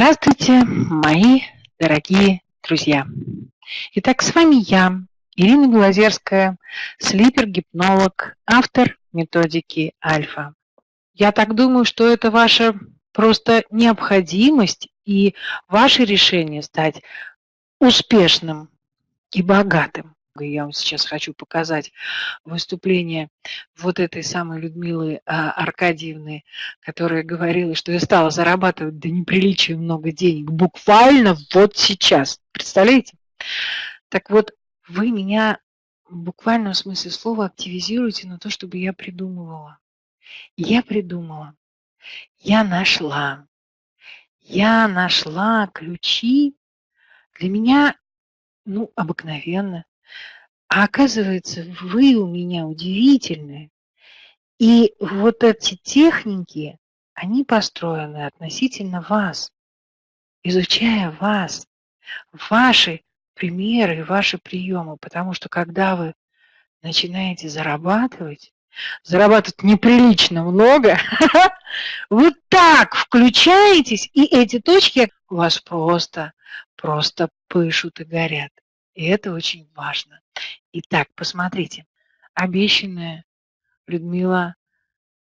Здравствуйте, мои дорогие друзья! Итак, с вами я, Ирина Белозерская, слипер-гипнолог, автор методики Альфа. Я так думаю, что это ваша просто необходимость и ваше решение стать успешным и богатым я вам сейчас хочу показать выступление вот этой самой Людмилы а, Аркадьевны, которая говорила, что я стала зарабатывать до неприличия много денег буквально вот сейчас. Представляете? Так вот, вы меня в буквальном смысле слова активизируете на то, чтобы я придумывала. Я придумала. Я нашла. Я нашла ключи. Для меня, ну, обыкновенно. А оказывается, вы у меня удивительные. И вот эти техники, они построены относительно вас, изучая вас, ваши примеры, ваши приемы. Потому что когда вы начинаете зарабатывать, зарабатывать неприлично много, вы так включаетесь, и эти точки у вас просто, просто пышут и горят. И это очень важно. Итак, посмотрите. Обещанная Людмила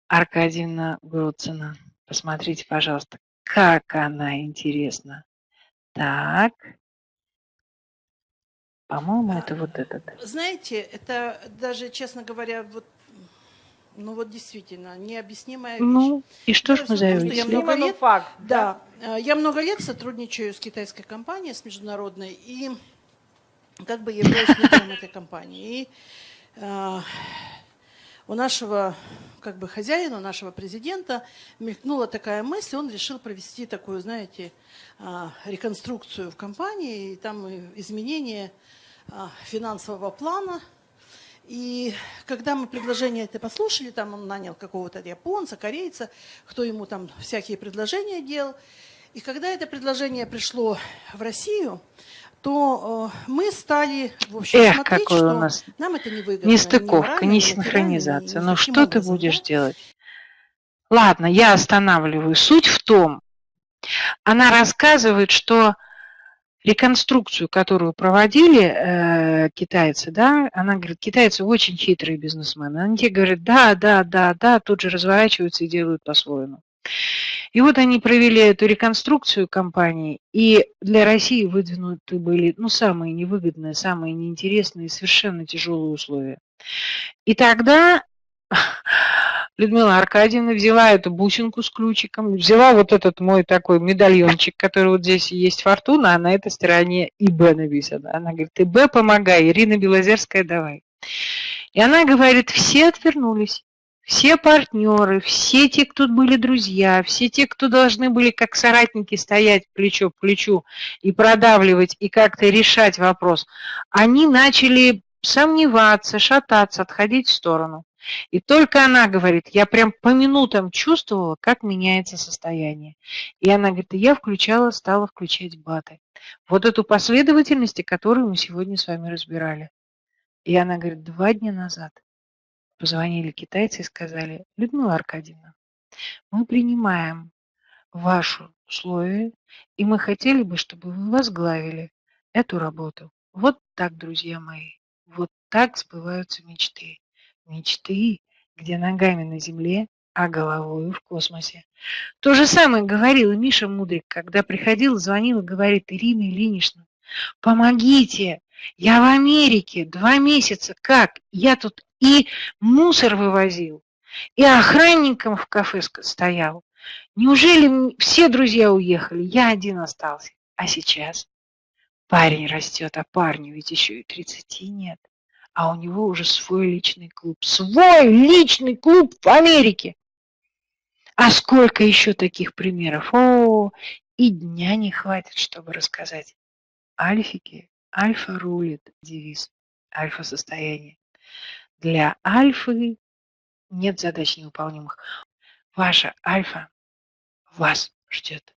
Аркадьевна Груцина. Посмотрите, пожалуйста, как она интересна. Так. По-моему, это вот этот. Знаете, это даже, честно говоря, вот ну вот действительно, необъяснимая вещь. Ну, и что ж мы заявили? Я много лет, факт, да, да, э, я много лет сотрудничаю с китайской компанией, с международной, и как бы являюсь лидером этой компании. И э, у нашего как бы хозяина, нашего президента мелькнула такая мысль, он решил провести такую, знаете, э, реконструкцию в компании, и там изменение э, финансового плана. И когда мы предложение это послушали, там он нанял какого-то японца, корейца, кто ему там всякие предложения делал. И когда это предложение пришло в Россию, то э, мы стали, в общем, Эх, смотреть, какой что у нас нам это не выгодно. Нестыковка, не синхронизация. Ну что ты будешь да? делать? Ладно, я останавливаю. Суть в том, она рассказывает, что реконструкцию, которую проводили э, китайцы, да, она говорит, китайцы очень хитрые бизнесмены. Они тебе говорят, да, да, да, да, тут же разворачиваются и делают по-своему. И вот они провели эту реконструкцию компании, и для России выдвинуты были ну, самые невыгодные, самые неинтересные, совершенно тяжелые условия. И тогда Людмила Аркадьевна взяла эту бусинку с ключиком, взяла вот этот мой такой медальончик, который вот здесь есть фортуна, а на этой стороне ИБ написано. Она говорит, ИБ помогай, Ирина Белозерская давай. И она говорит, все отвернулись все партнеры, все те, кто были друзья, все те, кто должны были как соратники стоять плечо к плечу и продавливать, и как-то решать вопрос, они начали сомневаться, шататься, отходить в сторону. И только она говорит, я прям по минутам чувствовала, как меняется состояние. И она говорит, я включала, стала включать баты. Вот эту последовательность, которую мы сегодня с вами разбирали. И она говорит, два дня назад Позвонили китайцы и сказали, Людмила Аркадьевна, мы принимаем ваши условия, и мы хотели бы, чтобы вы возглавили эту работу. Вот так, друзья мои, вот так сбываются мечты. Мечты, где ногами на земле, а головой в космосе. То же самое говорил и Миша Мудрик, когда приходил, звонил и говорит, Ирина Ильинична, помогите, я в Америке два месяца, как? Я тут и мусор вывозил, и охранником в кафе стоял. Неужели все друзья уехали, я один остался? А сейчас парень растет, а парню ведь еще и 30 нет. А у него уже свой личный клуб. Свой личный клуб в Америке. А сколько еще таких примеров? О, и дня не хватит, чтобы рассказать. Альфики, альфа рулит, девиз, альфа-состояние. Для альфы нет задач невыполнимых. Ваша альфа вас ждет.